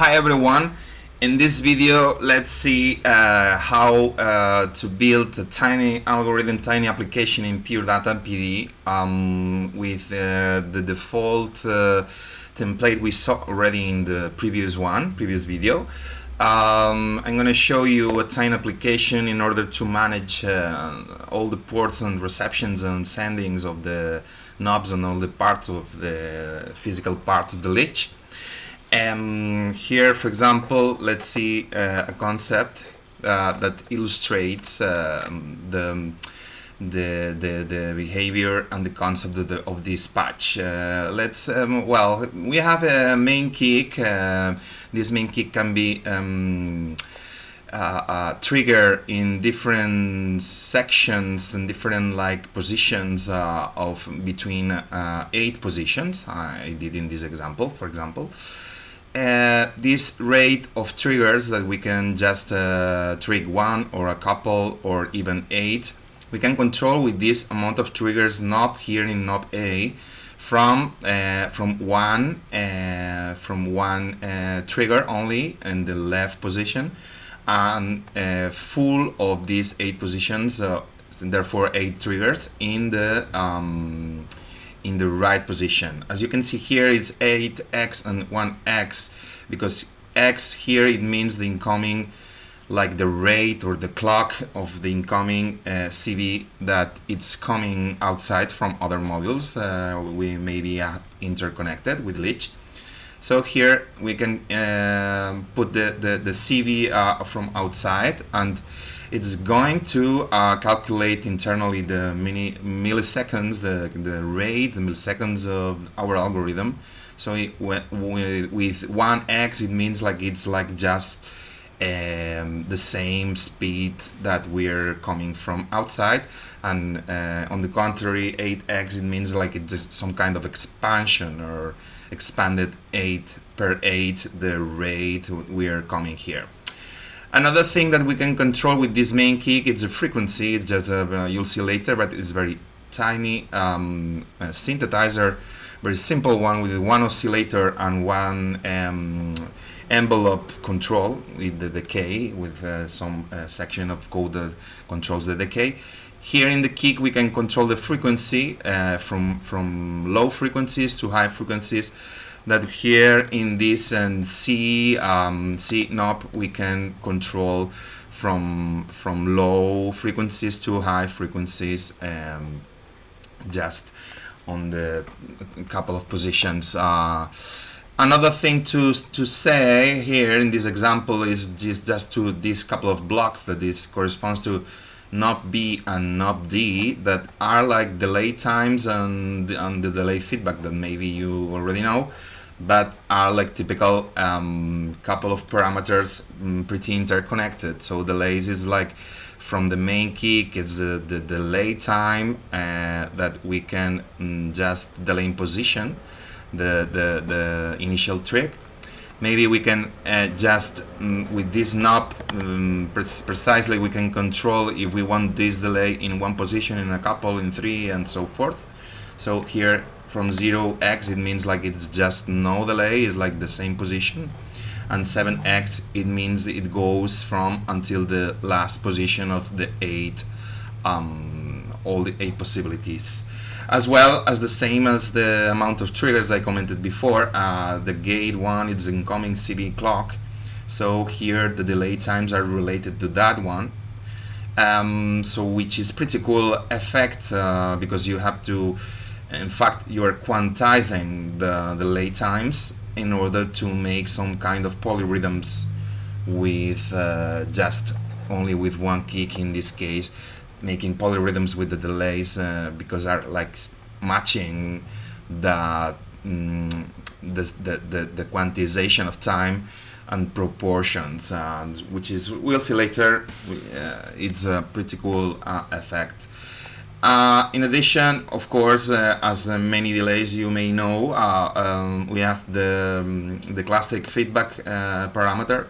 Hi everyone. In this video, let's see uh, how uh, to build a tiny algorithm, tiny application in Pure Data PD um, with uh, the default uh, template we saw already in the previous one, previous video. Um, I'm going to show you a tiny application in order to manage uh, all the ports and receptions and sendings of the knobs and all the parts of the physical part of the Lich. And here, for example, let's see uh, a concept uh, that illustrates uh, the, the, the, the, behavior and the concept of, the, of this patch. Uh, let's, um, well, we have a main kick. Uh, this main kick can be um, uh, trigger in different sections and different like positions uh, of between eight positions I did in this example for example uh, this rate of triggers that we can just uh, trigger one or a couple or even eight we can control with this amount of triggers knob here in knob A from uh, from one uh, from one uh, trigger only in the left position and uh, full of these eight positions therefore eight triggers in the um, in the right position. As you can see here, it's 8x and 1x because x here it means the incoming like the rate or the clock of the incoming uh, CV that it's coming outside from other modules. Uh, we may be uh, interconnected with Lich. So here we can uh, put the, the, the CV uh, from outside and it's going to uh, calculate internally the mini milliseconds, the, the rate, the milliseconds of our algorithm. So it, with 1x, it means like it's like just um, the same speed that we're coming from outside. And uh, on the contrary, 8x, it means like it's some kind of expansion or expanded 8 per 8 the rate we are coming here. Another thing that we can control with this main kick is the frequency. It's just a, uh, you'll see later, but it's very tiny um, synthesizer, very simple one with one oscillator and one um, envelope control with the decay, with uh, some uh, section of code that controls the decay. Here in the kick, we can control the frequency uh, from from low frequencies to high frequencies that here in this and C um, C knob we can control from from low frequencies to high frequencies um, just on the couple of positions. Uh, another thing to to say here in this example is just just to these couple of blocks that this corresponds to knob B and knob D that are like delay times and, and the delay feedback that maybe you already know but are like typical um, couple of parameters um, pretty interconnected. So the delays is like from the main kick it's the, the delay time uh, that we can um, just delay in position the, the, the initial trick. Maybe we can uh, just um, with this knob pre precisely we can control if we want this delay in one position in a couple in three and so forth. So here from 0x it means like it's just no delay it's like the same position. And 7x it means it goes from until the last position of the eight um, all the eight possibilities. As well as the same as the amount of triggers I commented before uh, the gate one is incoming CV clock. So here the delay times are related to that one. Um, so which is pretty cool effect uh, because you have to in fact you are quantizing the, the lay times in order to make some kind of polyrhythms with uh, just only with one kick in this case making polyrhythms with the delays uh, because are like matching the, mm, the, the, the, quantization of time and proportions which is we'll see later uh, it's a pretty cool uh, effect uh, in addition, of course, uh, as uh, many delays you may know, uh, um, we have the, um, the classic feedback uh, parameter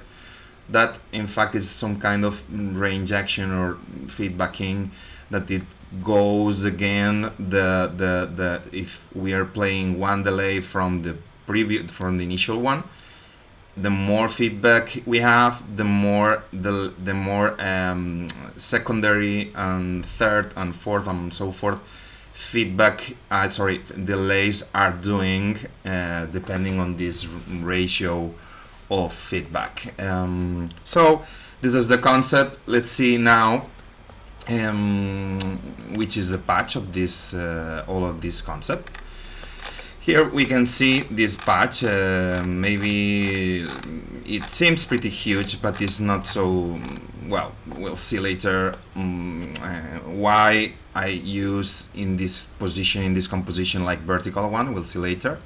that in fact is some kind of reinjection or feedbacking that it goes again the, the, the if we are playing one delay from the previous from the initial one the more feedback we have, the more the the more um, secondary and third and fourth and so forth feedback. Uh, sorry, delays are doing uh, depending on this ratio of feedback. Um, so this is the concept. Let's see now um, which is the patch of this uh, all of this concept. Here we can see this patch, uh, maybe it seems pretty huge, but it's not so, well, we'll see later um, uh, why I use in this position, in this composition like vertical one, we'll see later.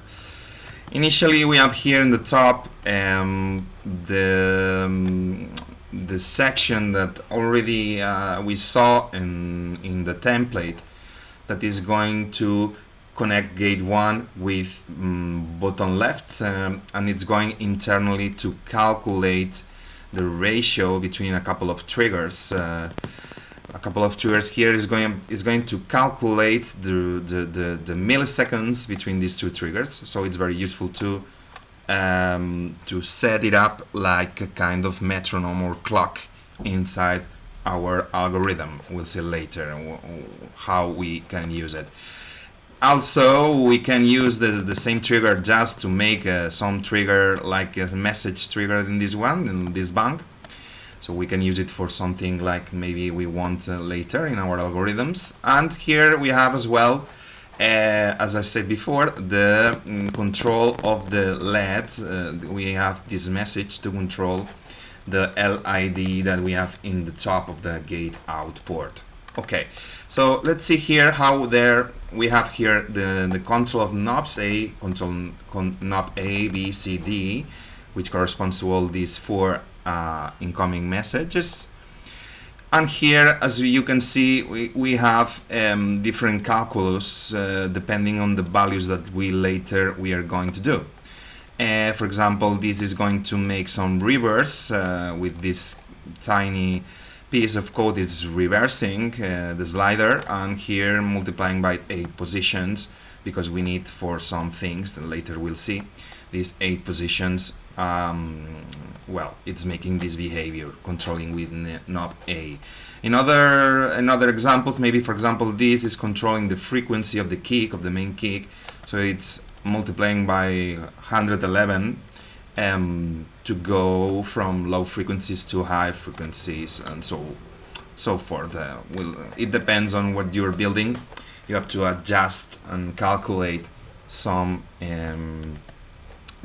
Initially we have here in the top um, the, um, the section that already uh, we saw in, in the template that is going to connect gate 1 with um, button left um, and it's going internally to calculate the ratio between a couple of triggers. Uh, a couple of triggers here is going is going to calculate the, the, the, the, milliseconds between these two triggers. So it's very useful to um, to set it up like a kind of metronome or clock inside our algorithm. We'll see later how we can use it also we can use the, the same trigger just to make uh, some trigger like a message trigger in this one in this bank. So we can use it for something like maybe we want uh, later in our algorithms. And here we have as well uh, as I said before the mm, control of the LED uh, we have this message to control the LED that we have in the top of the gate out port okay so let's see here how there we have here the, the control of knobs A, control con, knob A, B, C, D, which corresponds to all these four uh, incoming messages. And here, as you can see, we, we have um, different calculus uh, depending on the values that we later we are going to do. Uh, for example, this is going to make some reverse uh, with this tiny piece of code is reversing uh, the slider and here multiplying by eight positions because we need for some things that later we'll see. These eight positions um, well it's making this behavior controlling with knob A. In other another examples maybe for example this is controlling the frequency of the kick of the main kick. So it's multiplying by 111 um, to go from low frequencies to high frequencies and so so forth. Uh, will, it depends on what you're building. You have to adjust and calculate some um,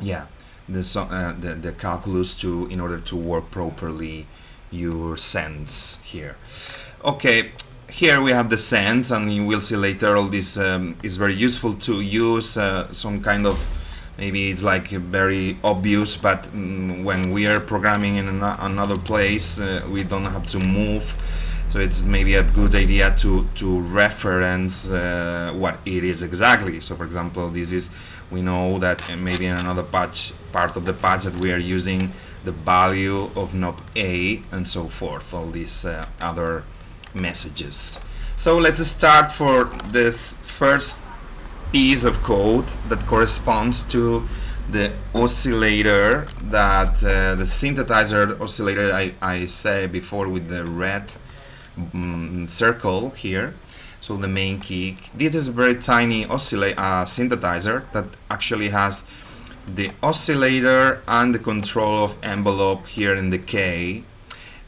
yeah the, uh, the the calculus to in order to work properly your sense here. Okay, here we have the sense and you will see later all this um, is very useful to use uh, some kind of maybe it's like very obvious but mm, when we are programming in an another place uh, we don't have to move. So it's maybe a good idea to to reference uh, what it is exactly. So for example this is we know that maybe in another patch part of the patch that we are using the value of knob A and so forth all these uh, other messages. So let's start for this first piece of code that corresponds to the oscillator that uh, the synthesizer oscillator I, I said before with the red um, circle here. So the main key this is a very tiny oscillator uh, synthesizer that actually has the oscillator and the control of envelope here in the K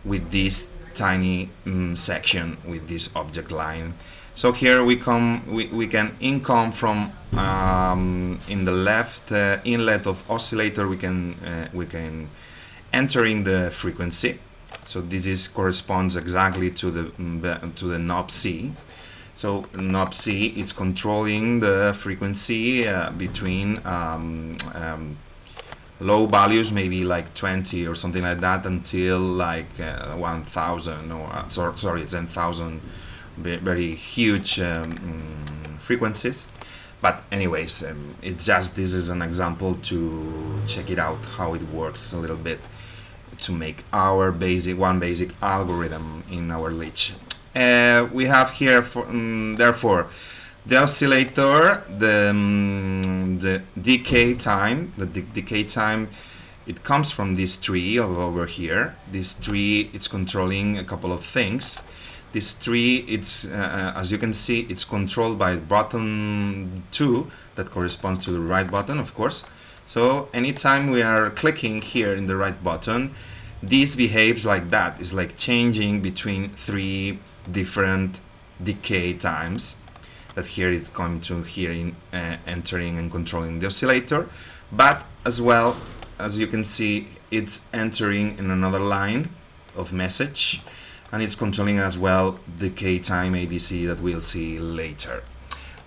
with this tiny um, section with this object line so here we come, we, we can income from um, in the left uh, inlet of oscillator. We can uh, we can enter in the frequency. So this is corresponds exactly to the mm, to the knob C. So knob C it's controlling the frequency uh, between um, um, low values, maybe like 20 or something like that, until like uh, 1,000 or uh, sorry 10,000 very huge um, mm, frequencies. But anyways um, it's just this is an example to check it out how it works a little bit to make our basic one basic algorithm in our lich uh, we have here for, um, therefore the oscillator the um, the decay time the de decay time it comes from this tree over here. This tree it's controlling a couple of things this tree it's uh, as you can see it's controlled by button 2 that corresponds to the right button of course. So anytime we are clicking here in the right button this behaves like that. It's like changing between three different decay times that here it's going to here in uh, entering and controlling the oscillator. But as well as you can see it's entering in another line of message and it's controlling as well the k-time ADC that we'll see later.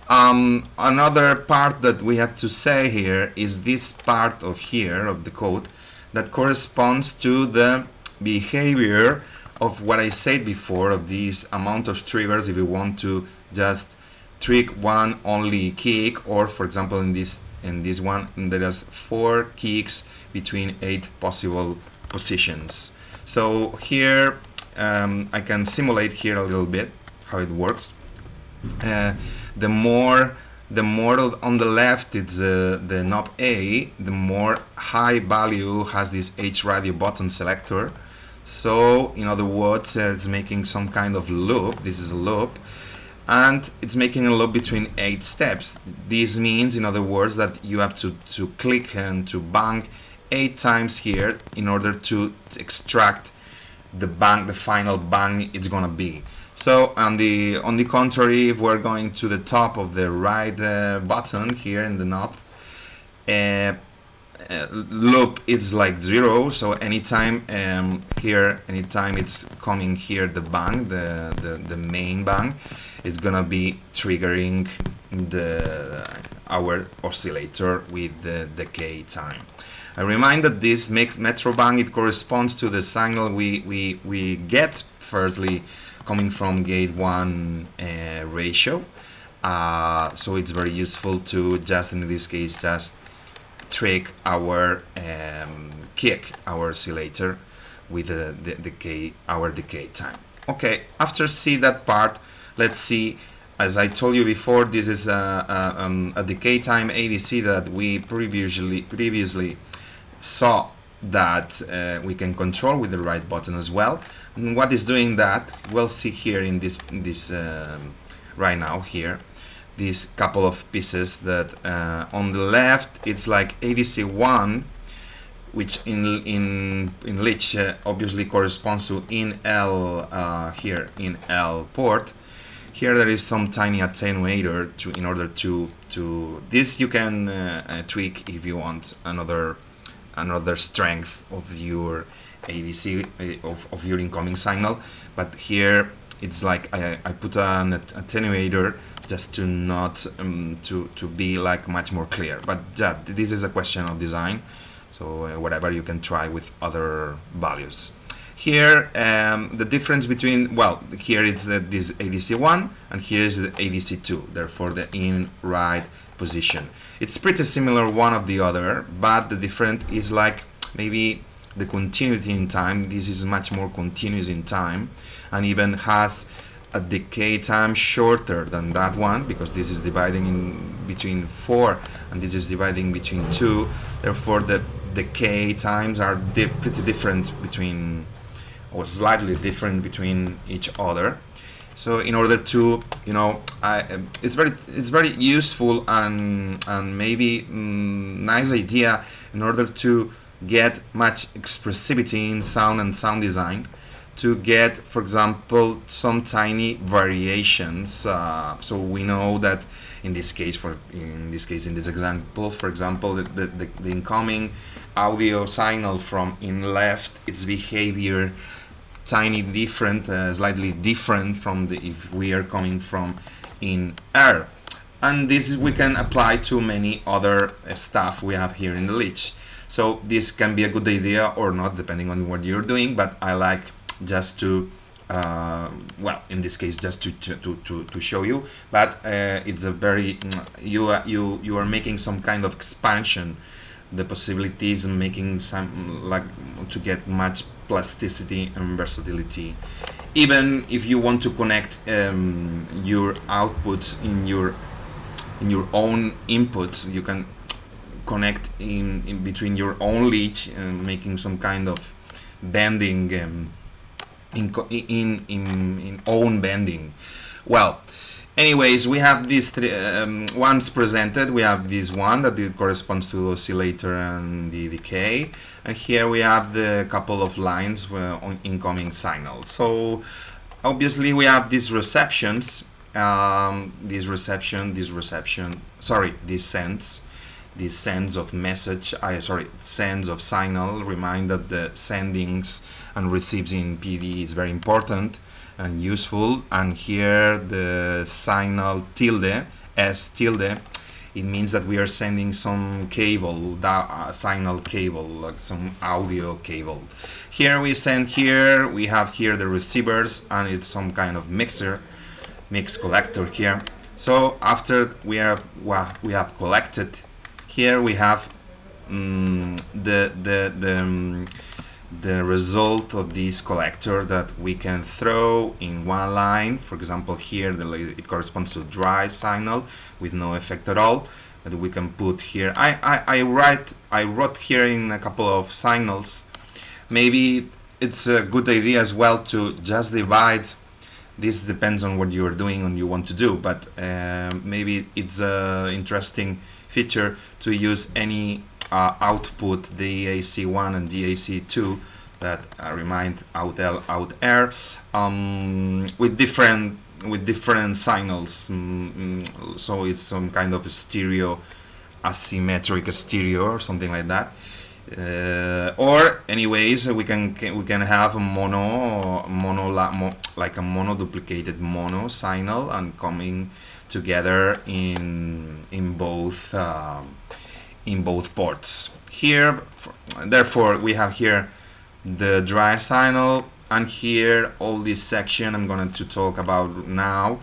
Um, another part that we have to say here is this part of here of the code that corresponds to the behavior of what I said before of this amount of triggers if you want to just trick one only kick or for example in this in this one there is four kicks between eight possible positions so here um, I can simulate here a little bit how it works. Uh, the more the more on the left it's uh, the knob A, the more high value has this H radio button selector. So in other words, uh, it's making some kind of loop. This is a loop and it's making a loop between eight steps. This means, in other words, that you have to, to click and to bang eight times here in order to extract the bang, the final bang it's gonna be. So on the on the contrary, if we're going to the top of the right uh, button here in the knob, uh, uh, loop it's like zero. So anytime um, here, anytime it's coming here, the bang, the the, the main bang, it's gonna be triggering the our oscillator with the decay time. I remind that this metro bang it corresponds to the signal we, we, we get firstly coming from gate 1 uh, ratio uh, so it's very useful to just in this case just trick our um, kick our oscillator with the, the decay our decay time okay after see that part let's see as I told you before this is a, a, um, a decay time ADC that we previously previously saw that uh, we can control with the right button as well. And what is doing that? We'll see here in this, in this um, right now here, these couple of pieces that uh, on the left it's like ADC1 which in in in Lich uh, obviously corresponds to in L uh, here in L port. Here there is some tiny attenuator to in order to to this you can uh, uh, tweak if you want another another strength of your ADC uh, of, of your incoming signal. But here it's like I, I put an attenuator just to not um, to to be like much more clear. But yeah, this is a question of design. So uh, whatever you can try with other values here um, the difference between well here it's the, this ADC1 and here is the ADC2 therefore the in right position. It's pretty similar one of the other, but the different is like maybe the continuity in time. This is much more continuous in time and even has a decay time shorter than that one because this is dividing in between 4 and this is dividing between 2 therefore the decay times are di pretty different between or slightly different between each other. So in order to you know I, it's very it's very useful and and maybe mm, nice idea in order to get much expressivity in sound and sound design to get for example some tiny variations. Uh, so we know that in this case for in this case in this example for example the, the, the incoming audio signal from in left its behavior tiny different, uh, slightly different from the if we are coming from in air. And this we can apply to many other uh, stuff we have here in the Lich. So this can be a good idea or not, depending on what you're doing, but I like just to uh, well in this case just to to, to, to show you but uh, it's a very you are, you you are making some kind of expansion the possibilities and making some like to get much plasticity and versatility even if you want to connect um, your outputs in your in your own inputs you can connect in, in between your own Lich and making some kind of bending um, in, in, in, in own bending. Well, anyways, we have these three um, ones presented. We have this one that it corresponds to the oscillator and the decay. And here we have the couple of lines uh, on incoming signal. So obviously we have these receptions, um, this reception, this reception, sorry, this sends the sends of message, I sorry, sends of signal. Remind that the sendings and receives in PD is very important and useful. And here the signal tilde, S tilde, it means that we are sending some cable, that uh, signal cable, like some audio cable. Here we send here, we have here the receivers and it's some kind of mixer, mix collector here. So after we are well, we have collected here we have um, the the the, um, the result of this collector that we can throw in one line. For example here the, it corresponds to dry signal with no effect at all that we can put here I, I, I write I wrote here in a couple of signals. Maybe it's a good idea as well to just divide this depends on what you are doing and you want to do but uh, maybe it's uh, interesting feature to use any uh, output DAC1 and DAC2 that uh, remind out L out R um, with different with different signals. Mm, so it's some kind of stereo asymmetric stereo or something like that. Uh, or anyways we can we can have a mono mono like a mono duplicated mono signal and coming together in in both um, in both ports. Here therefore we have here the dry signal and here all this section I'm going to talk about now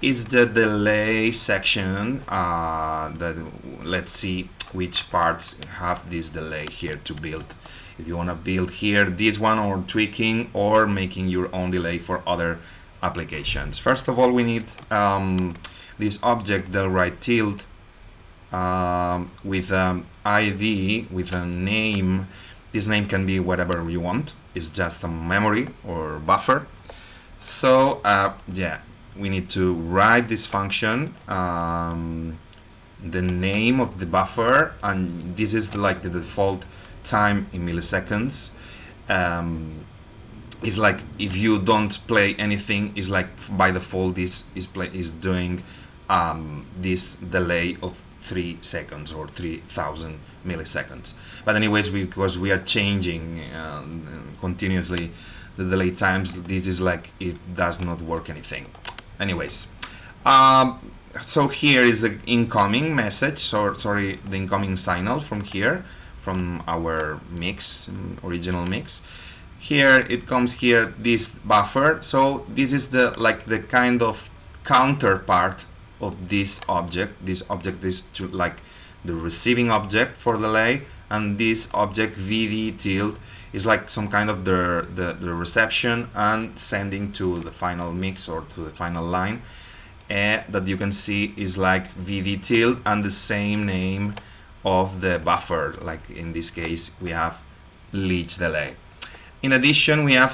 is the delay section uh, that let's see which parts have this delay here to build. If you want to build here this one or tweaking or making your own delay for other applications. First of all we need um, this object delwrite tilde um, with an ID with a name. This name can be whatever you want. It's just a memory or buffer. So uh, yeah we need to write this function um, the name of the buffer and this is like the default time in milliseconds. Um, it's like if you don't play anything it's like by default this is play is doing um, this delay of three seconds or 3000 milliseconds. But anyways because we are changing uh, continuously the delay times this is like it does not work anything. Anyways um, so here is the incoming message so sorry the incoming signal from here from our mix original mix. Here it comes here this buffer. So this is the like the kind of counterpart of this object. This object is to like the receiving object for delay and this object vd tilde is like some kind of the, the, the reception and sending to the final mix or to the final line. Uh, that you can see is like vd tilde and the same name of the buffer. Like in this case we have leech delay in addition we have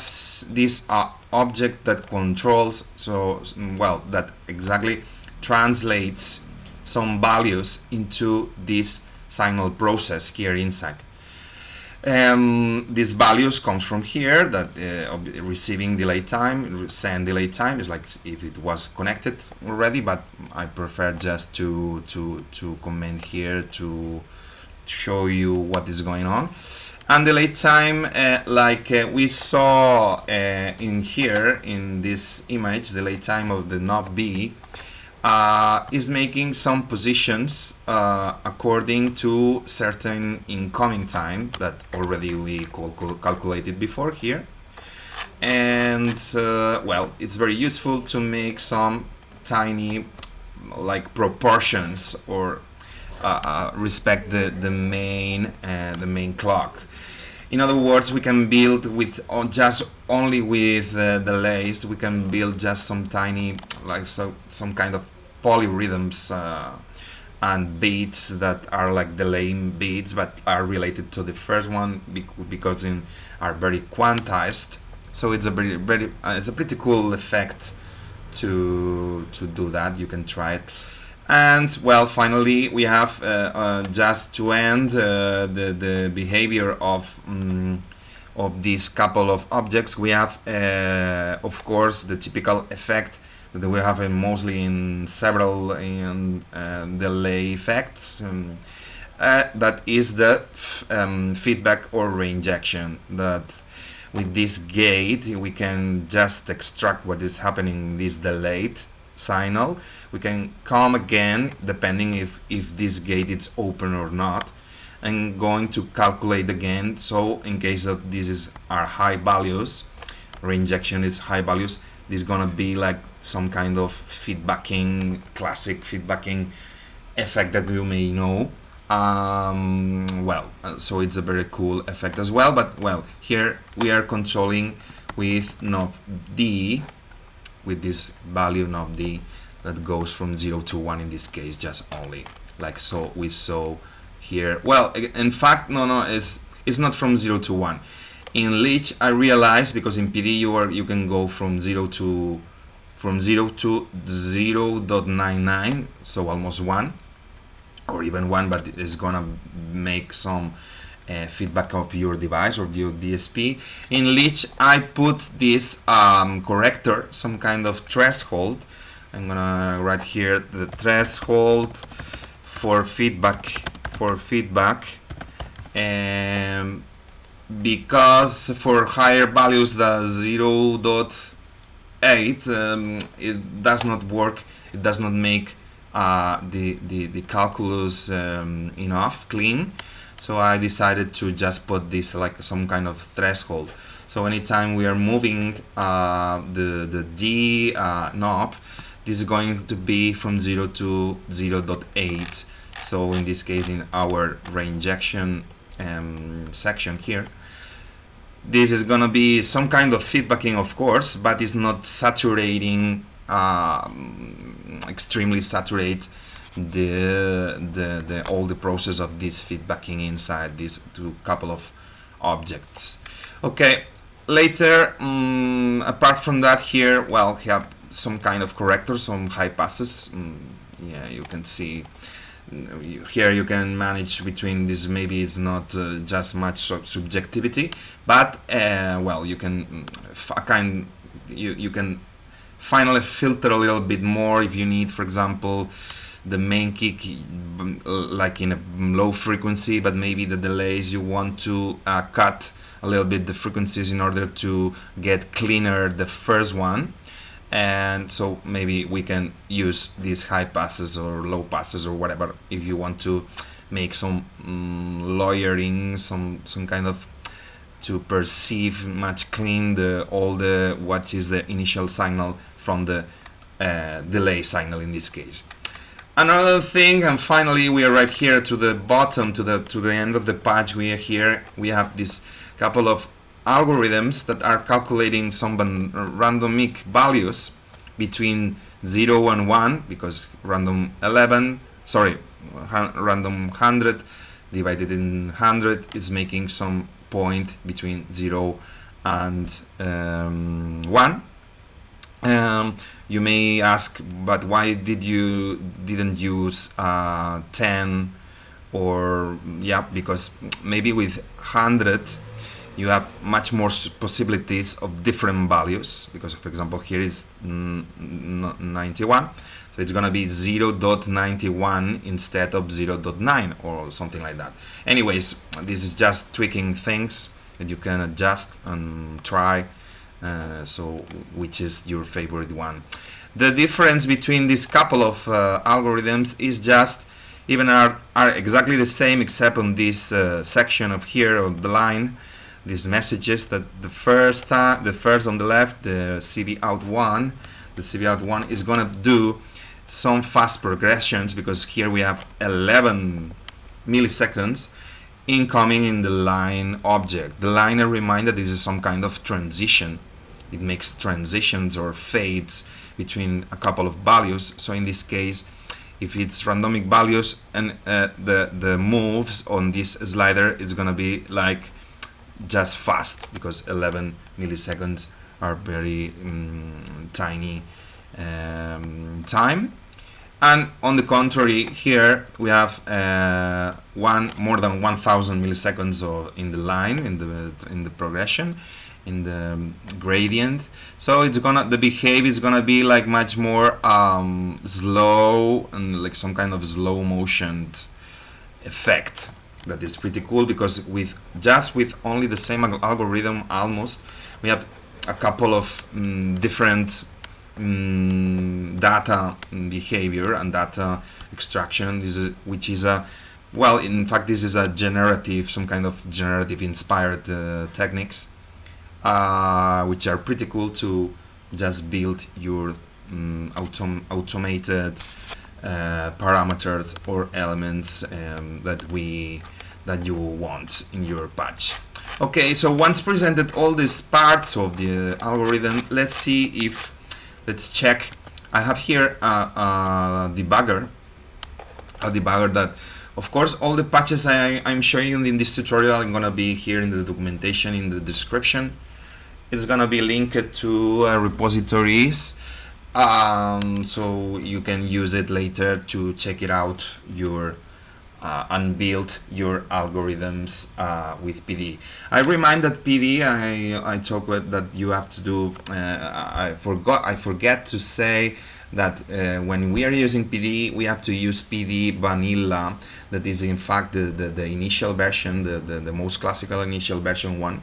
this uh, object that controls so well that exactly translates some values into this signal process here inside. Um, these values comes from here that uh, receiving delay time, send delay time is like if it was connected already, but I prefer just to to to comment here to show you what is going on. And delay time, uh, like uh, we saw uh, in here in this image, the delay time of the knob B uh, is making some positions uh, according to certain incoming time that already we cal calculated before here. And uh, well it's very useful to make some tiny like proportions or uh, uh, respect the the main uh, the main clock in other words we can build with just only with uh, delays we can build just some tiny like so some kind of polyrhythms uh, and beats that are like delay beats but are related to the first one because in are very quantized. So it's a very very uh, it's a pretty cool effect to to do that. You can try it and well finally we have uh, uh, just to end uh, the the behavior of um, of these couple of objects we have uh, of course the typical effect that we have mostly in several in, uh, delay effects. Um, uh, that is the um, feedback or reinjection that with this gate we can just extract what is happening in this delayed signal we can come again depending if if this gate is open or not and going to calculate again so in case of this is our high values reinjection is high values this is gonna be like some kind of feedbacking, classic feedbacking effect that you may know. Um, well, uh, so it's a very cool effect as well, but well, here we are controlling with knob D, with this value of D that goes from 0 to 1 in this case, just only, like so we saw here. Well, in fact, no, no, it's, it's not from 0 to 1. In Lich, I realized, because in PD you, are, you can go from 0 to from 0 to 0 0.99 so almost 1 or even 1 but it's gonna make some uh, feedback of your device or your DSP in which I put this um, corrector some kind of threshold I'm gonna write here the threshold for feedback for feedback um, because for higher values the 0. 8 um, it does not work it does not make uh, the, the, the calculus um, enough clean so I decided to just put this like some kind of threshold. So anytime we are moving uh, the, the D uh, knob this is going to be from 0 to 0 0.8 so in this case in our reinjection um, section here this is gonna be some kind of feedbacking of course but it's not saturating um, extremely saturate the, the, the all the process of this feedbacking inside these two couple of objects. Okay later um, apart from that here well have some kind of corrector some high passes. Um, yeah you can see here you can manage between this maybe it's not uh, just much subjectivity but uh, well you can mm, kind you, you can finally filter a little bit more if you need for example the main kick like in a low frequency but maybe the delays you want to uh, cut a little bit the frequencies in order to get cleaner the first one. And so maybe we can use these high passes or low passes or whatever if you want to make some um, lawyering some some kind of to perceive much clean the all the what is the initial signal from the uh, delay signal in this case another thing and finally we arrive here to the bottom to the to the end of the page we are here. We have this couple of algorithms that are calculating some randomic values between 0 and 1 because random 11 sorry random 100 divided in 100 is making some point between 0 and um, 1 um, you may ask but why did you didn't use uh, 10 or yeah because maybe with 100 you have much more possibilities of different values because for example here is 91 so it's gonna be 0.91 instead of 0.9 or something like that. Anyways this is just tweaking things that you can adjust and try uh, so which is your favorite one the difference between these couple of uh, algorithms is just even are, are exactly the same except on this uh, section of here of the line these messages that the first time, the first on the left, the CV out one, the CV out one is gonna do some fast progressions because here we have 11 milliseconds incoming in the line object. The line, I remind that this is some kind of transition. It makes transitions or fades between a couple of values. So in this case, if it's randomic values and uh, the the moves on this slider it's gonna be like just fast because 11 milliseconds are very um, tiny um, time and on the contrary here we have uh, one more than 1000 milliseconds of, in the line in the in the progression in the gradient. So it's gonna the behavior is gonna be like much more um, slow and like some kind of slow motion effect that is pretty cool because with just with only the same algorithm almost we have a couple of um, different um, data behavior and data extraction. Is which is a well in fact this is a generative some kind of generative inspired uh, techniques uh, which are pretty cool to just build your um, autom automated uh, parameters or elements um, that we that you want in your patch. Okay, so once presented all these parts of the algorithm, let's see if let's check. I have here a, a debugger, a debugger that of course, all the patches I am showing in this tutorial are gonna be here in the documentation in the description it's gonna be linked to uh, repositories um, so you can use it later to check it out your uh, and build your algorithms uh, with PD. I remind that PD I, I talk with that you have to do uh, I forgot I forget to say that uh, when we are using PD we have to use PD vanilla that is in fact the, the, the initial version the, the, the most classical initial version one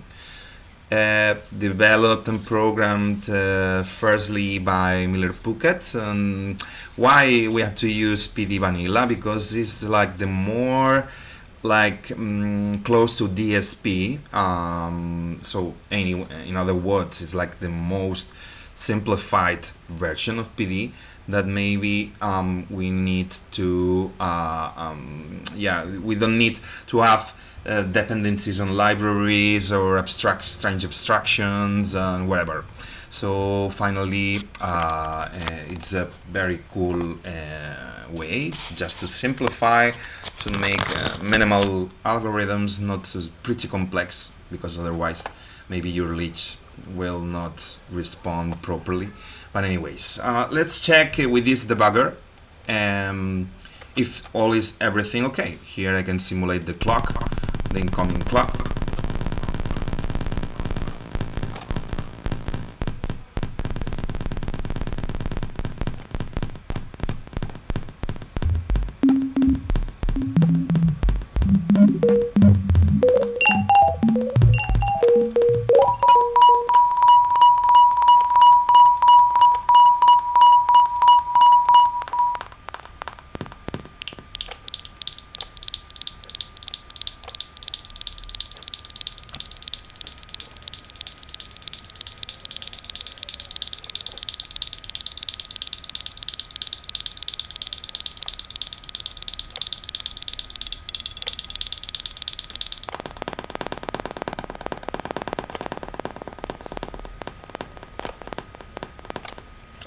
uh, developed and programmed uh, firstly by Miller Puckette. And why we have to use PD Vanilla? Because it's like the more like um, close to DSP. Um, so any, in other words, it's like the most simplified version of PD that maybe um, we need to, uh, um, yeah, we don't need to have uh, dependencies on libraries or abstract strange abstractions and whatever. So finally, uh, uh, it's a very cool uh, way just to simplify, to make uh, minimal algorithms, not pretty complex, because otherwise maybe your Lich will not respond properly. But anyways, uh, let's check with this debugger. Um, if all is everything okay. Here I can simulate the clock the incoming clock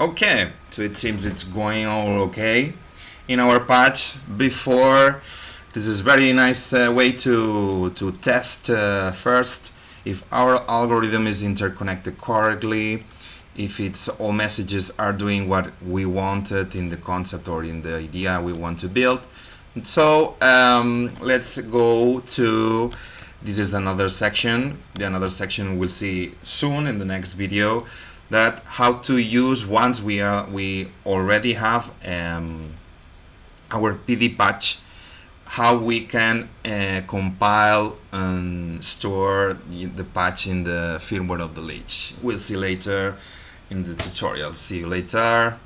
Okay, so it seems it's going all okay in our patch before. This is very nice uh, way to, to test uh, first if our algorithm is interconnected correctly, if it's all messages are doing what we wanted in the concept or in the idea we want to build. So um, let's go to, this is another section, the another section we'll see soon in the next video that how to use once we are we already have um, our PD patch how we can uh, compile and store the patch in the firmware of the Lich. We'll see later in the tutorial. See you later.